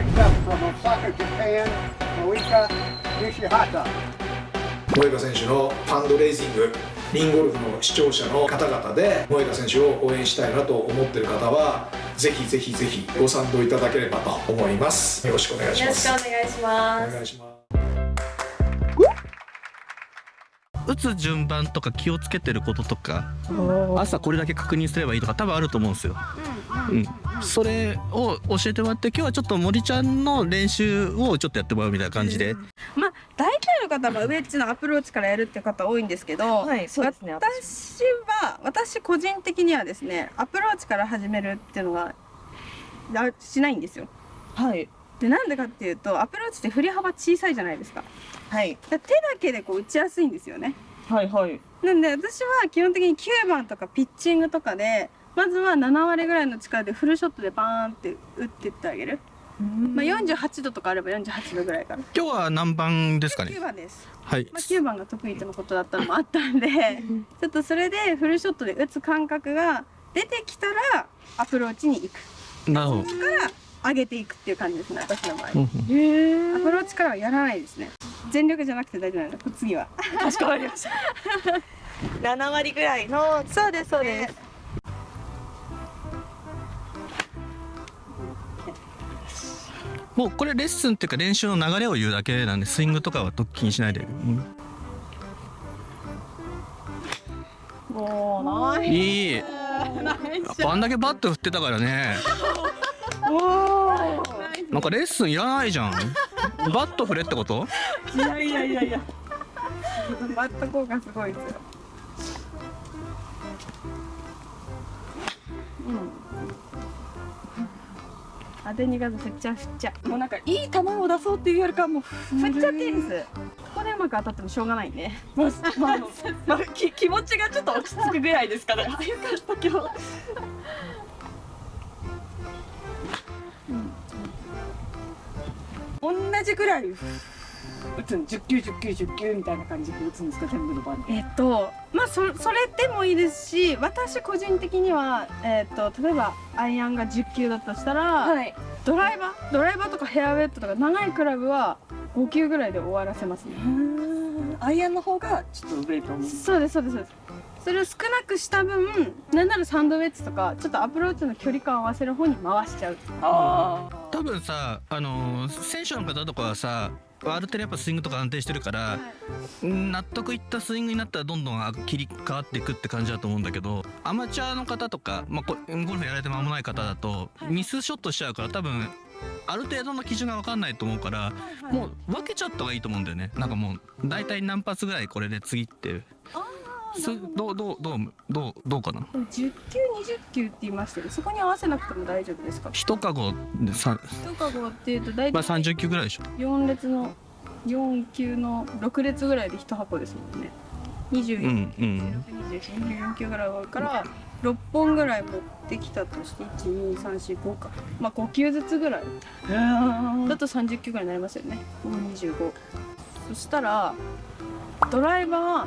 Next up from Osaka, Japan, Moika Nishihata. 萌歌選手のファンドレイジングリンゴルフの視聴者の方々で萌歌選手を応援したいなと思っている方はぜひぜひぜひご賛同いただければと思います。よろしくお願いしよろしますくお願いします。お願いします打つ順番とか気をつけてることとか朝これだけ確認すればいいとか多分あると思うんですよ。うん、それを教えてもらって今日はちょっと森ちゃんの練習をちょっとやってもらうみたいな感じで、まあ大体の方はウェッジのアプローチからやるって方多いんですけど、はいそうですね。私は私個人的にはですねアプローチから始めるっていうのがあしないんですよ。はいでなんでかっていうとアプローチって振り幅小さいじゃないですか。はいだ手だけでこう打ちやすいんですよね。はいはいなんで私は基本的に9番とかピッチングとかでまずは7割ぐらいの力でフルショットでバーンって打ってってあげる。まあ48度とかあれば48度ぐらいから。今日は何番ですかね？9番です。はいまあ、9番が得意とのことだったのもあったんでちょっとそれでフルショットで打つ感覚が出てきたらアプローチに行くなるほどから上げていくっていう感じですね私の場合。うえアプロー。チからはやらないですね。全力じゃなくて大丈夫なんだ次は。かしこまりました。7割ぐらいの。そうですそうです。もうこれレッスンっていうか練習の流れを言うだけなんでスイングとかは気にしないで、うんもう。ない。いいやっぱあんだけバット振ってたからね なんかレッスンいらないじゃん。バット振れってこと？いやいやいやいや。バット効果すごいですよ。うん。当てに行かず振っちゃう振っちゃう。もうなんかいい球を出そうっていうよりかはもう振っちゃっていいです。ここでうまく当たってもしょうがないんでまあ、まあ、まあ、き気持ちがちょっと落ち着くぐらいですから。あよかった今日。同じぐらい打つん？10球10球10球みたいな感じで打つんですか？全部の番で。えっとまあそそれでもいいですし私個人的には、えっと例えばアイアンが10球だとしたら、い。ドライバー？ドライバーとかヘアウェットとか長いクラブは5球ぐらいで終わらせますねアイアンの方がちょっと上と思う。そうですそうですそうですそれを少なくした分なんならサンドウェッジとかちょっとアプローチの距離感を合わせる方に回しちゃう。ああ。多分さあのー選手の方とかはさある程度やっぱスイングとか安定してるから、うん納得いったスイングになったらどんどんあ切り替わっていくって感じだと思うんだけどアマチュアの方とか、まあ、こゴルフやられて間もない方だとミスショットしちゃうから多分ある程度の基準が分かんないと思うからもう分けちゃった方がいいと思うんだよね。なんかもう大体何発ぐらいこれで次ってそど。うどうどうどうどうかな？でも10球20球って言いましたけどそこに合わせなくても大丈夫ですか？一カゴでさ、一カゴっていうと大まあ、体30球ぐらいでしょ。4列の4球の6列ぐらいで1箱ですもんね。24、うんうん。24球ぐらい多いから6本ぐらい持ってきたとして12345かまあ5球ずつぐらいだと30球ぐらいになりますよね25そしたらドライバー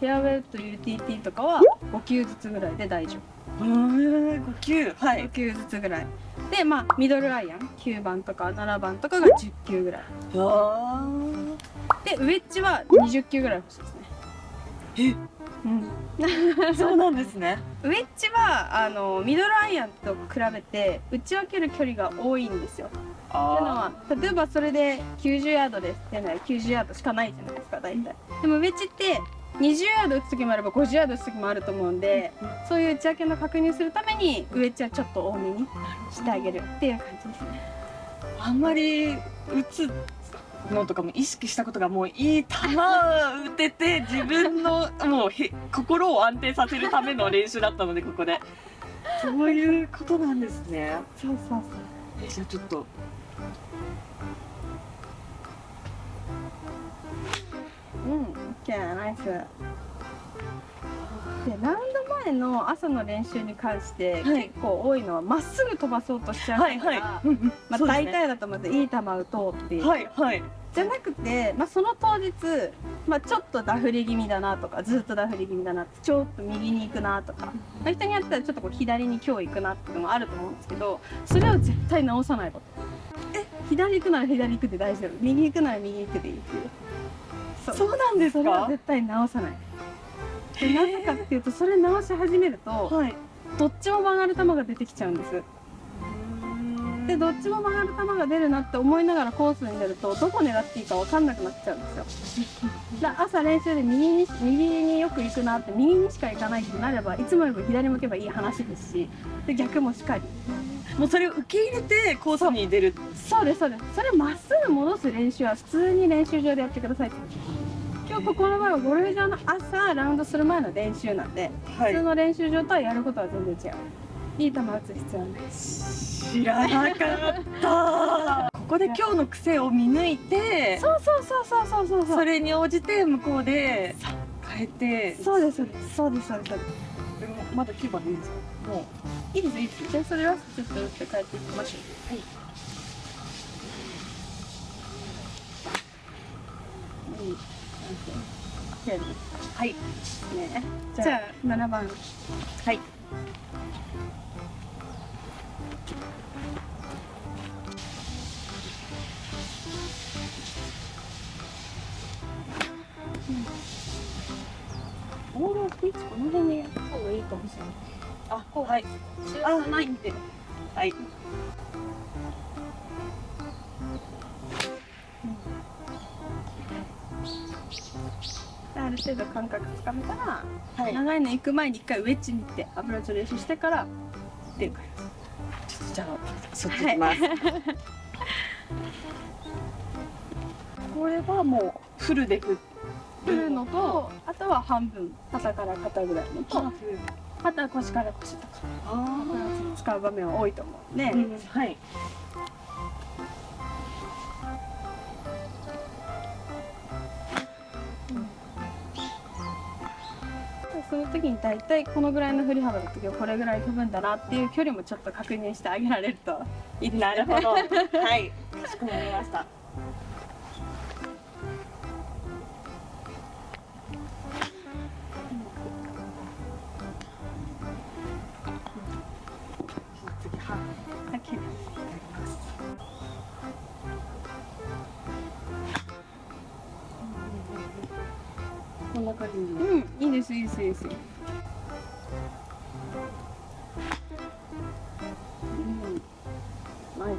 フェアウェイと UTT とかは5球ずつぐらいで大丈夫うん、五球。は5。球ずつぐらいでまあミドルアイアン9番とか7番とかが10球ぐらいあでウェッジは20球ぐらい欲しいですねえ？うんあ。そうなんですね。ウェッジはあのミドルアイアンと比べて打ち分ける距離が多いんですよ。っていうのは例えばそれで90ヤードですってなら90ヤードしかないじゃないですか大体。でもウェッジって20ヤード打つ時もあれば50ヤード打つ時もあると思うんでそういう打ち分けの確認するためにウェッジはちょっと多めにしてあげるっていう感じですね。あんまり打つのとかも意識したことがもういい球打てて自分のもうへ心を安定させるための練習だったのでここでそういうことなんですねそうそうそう。えじゃあちょっとうん、OK ナイス。でラウンド前の朝の練習に関して、はい。結構多いのはまっすぐ飛ばそうとしちゃうから、はいはい。まあ、大体だとまずいい球打とうっていう、はいはい。じゃなくて、まあ、その当日、まあ、ちょっとダフり気味だなとかずっとダフり気味だなちょっと右に行くなとか、まあ、人によってはちょっとこう左に今日行くなっていうのもあると思うんですけどそれを絶対直さないこと左行くなら左行くで大丈夫。右行くなら右行くでいいっていう。そう。なんですそれはか絶対直さない。でなぜかっていうとそれ直し始めるとはい。どっちも曲がる球が出てきちゃうんです。でどっちも曲がる球が出るなって思いながらコースに出るとどこ狙っていいか分かんなくなっちゃうんですよ。だ朝練習で右に右によく行くなって右にしか行かないってなればいつもよりも左向けばいい話ですしで逆もしかりもうそれを受け入れてコースに出る。そうですそうです。それまっすぐ戻す練習は普通に練習場でやってください。って今日ここの場合はゴルフ場の朝ラウンドする前の練習なんで、は普通の練習場とはやることは全然違う。いい球打つ必要はない知らなかった。ここで今日の癖を見抜いてそうそうそうそうそうそう。それに応じて向こうで変えて。そうですそうですそうですそうですまだ9番でいいですか？もういいですいいですじゃあそれはちょっと打って帰っていきましょう。はい。うんはい。ね。じゃあじゃあ7番。はい。ボールを置く位置この辺にやった方がいいかもしれない。あはい。あないんではい。ある程度感覚つかめたら、はい。長いの行く前に一回ウェッジに行ってアプローチ練習してから出るからじ。ゃあそっち行きます、これはもうフルで振振るのとあとは半分肩から肩ぐらいのとあ。とは腰から腰とか使う場面は多い。と思うね、うん。はいその時に大体このぐらいの振り幅の時はこれぐらい飛ぶんだなっていう距離もちょっと確認してあげられるといいですねなるほど。はい。かしこまりましたんな感じにうんいいですいいですいいです。うん。はい。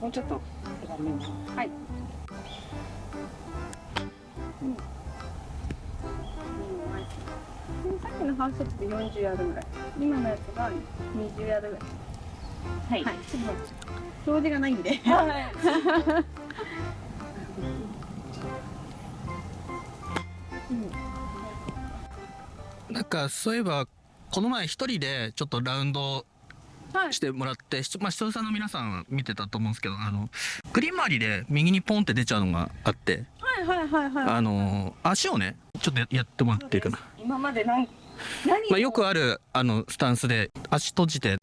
もうちょっと。はい。うん。さっきのハウスショットで40ヤードぐらい。今のやつが20ヤードぐらい。はい。はい。ちょっと表示がないんで。はいなんかそういえばこの前一人でちょっとラウンドはいしてもらって、しまあ、視聴者の皆さん見てたと思うんですけどあのグリーン周りで右にポンって出ちゃうのがあってはいはいはいはい。あの足をねちょっとやってもらっていいかな、今まで何何まあ、よくあるあのスタンスで足閉じて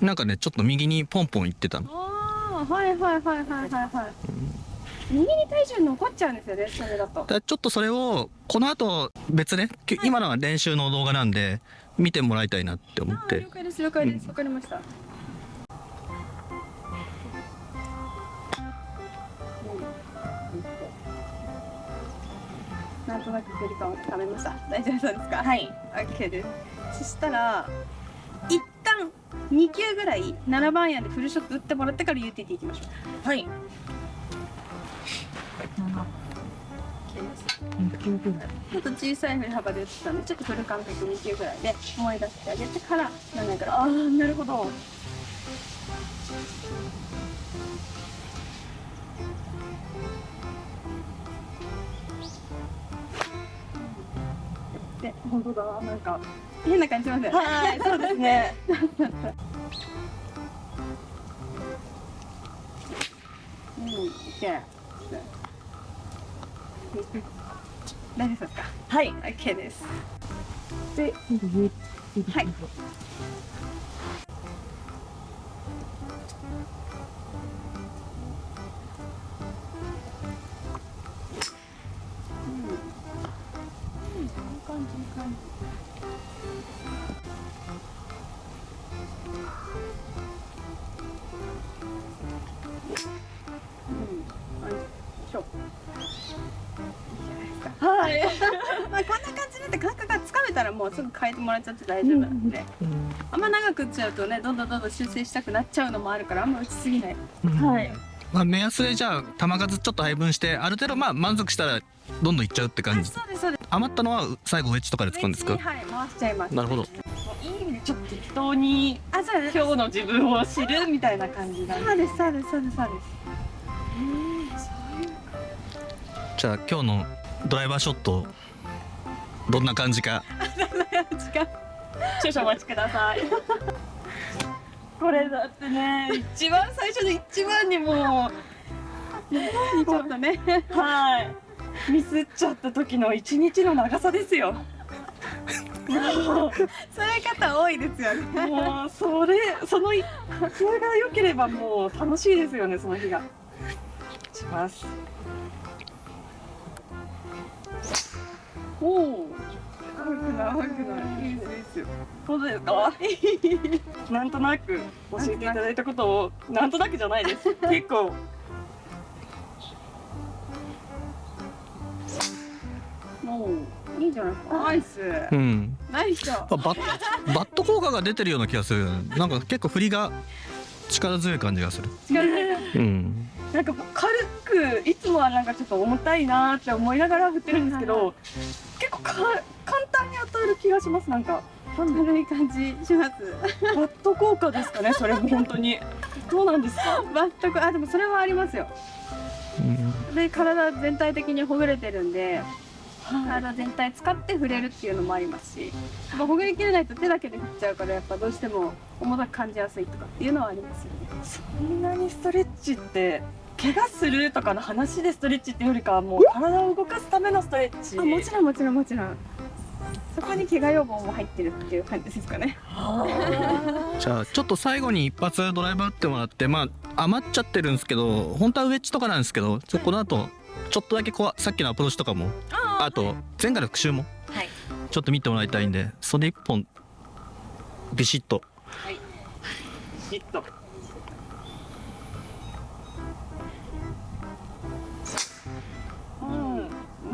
なんかねちょっと右にポンポン行ってたの。ああはいはいはいはいはいはい右に体重残っちゃうんですよねそれだと。ちょっとそれをこの後別ねき今のは練習の動画なんで見てもらいたいなって思って。了解です了解です。わかりました、なんとなく距離感をつかめました。大丈夫そうですか？はい。OK です。そしたら一旦2球ぐらい7番アイアンでフルショット打ってもらってから UTT いきましょう。はいちょっと小さい振り幅で打ってたんでちょっとフル感覚2球ぐらいで思い出してあげてから7ぐらいああなるほど。で本当だ。なんか変な感じしますはいそうですね。うん、OK。大丈夫ですか？はい。OK です。ではい。うん、よい。しょ。い感じ、いい感じ。たらもうすぐ変えてもらっちゃって大丈夫なんで、あんま長く打っちゃうとねどんどんどんどん修正したくなっちゃうのもあるからあんま打ちすぎない。はい。まあ、目安でじゃあ球数ちょっと配分してある程度まあ満足したらどんどんいっちゃうって感じ。そうですそうです。余ったのは最後ウェッジとかで使うんですか？はい回しちゃいます。なるほど。いい意味でちょっと適当にあそうです今日の自分を知るみたいな感じなんでそうですそうですそうです。そうですじゃあ今日のドライバーショットどんな感じか。少々お待ちください。これだってね一番最初で一番にもちょっとね。うはい。ミスっちゃった時の一日の長さですよ。もそういう方多いですよね。うもうそれそのいそれが良ければもう楽しいですよねその日が。しますおお悪くない？悪くない。いいですいいですよ。そうですかなんとなく教えていただいたことをなんとなくじゃないです。結構。もういいんじゃないですか？ナイス。うん。ナイスあバッバット効果が出てるような気がする。なんか結構振りが力強い感じがする。うん。なんか軽くいつもはなんかちょっと重たいなーって思いながら振ってるんですけど結構か簡単に当たる気がしますなんか。軽い感じします。バット効果ですかねそれも本当に。どうなんですか？バットコあでもそれはありますよ。で体全体的にほぐれてるんで体全体使って触れるっていうのもありますし、まあ、ほぐりきれないと手だけで振っちゃうからやっぱどうしても重たく感じやすいとかっていうのはありますよね。そんなにストレッチって怪我するとかの話でストレッチっていうよりかはもう体を動かすためのストレッチ。あもちろんもちろんもちろん。そこに怪我予防も入ってるっていう感じですかね。じゃあちょっと最後に一発ドライバー打ってもらってまあ余っちゃってるんですけど本当はウェッジとかなんですけどちょこの後ちょっとだけこうさっきのアプローチとかもあと前回の復習もはい。ちょっと見てもらいたいんでそれ一本ビシッと。きっとうんな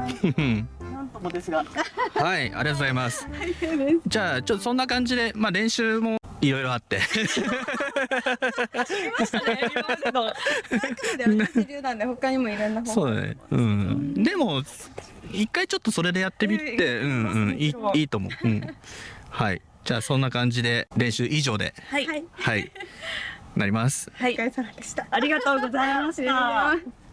なんともですが。はいありがとうございます。じゃあちょっとそんな感じでまあ練習もいろいろあって。ましたね。今までので同じ流なんで他にもいろんな方そうだね。うん。でも一回ちょっとそれでやってみてうん。うんいいいいと思う、うん、はい。じゃあそんな感じで練習以上で。はい。はい。は いなります。はい。お疲れ様でした。ありがとうございました。ます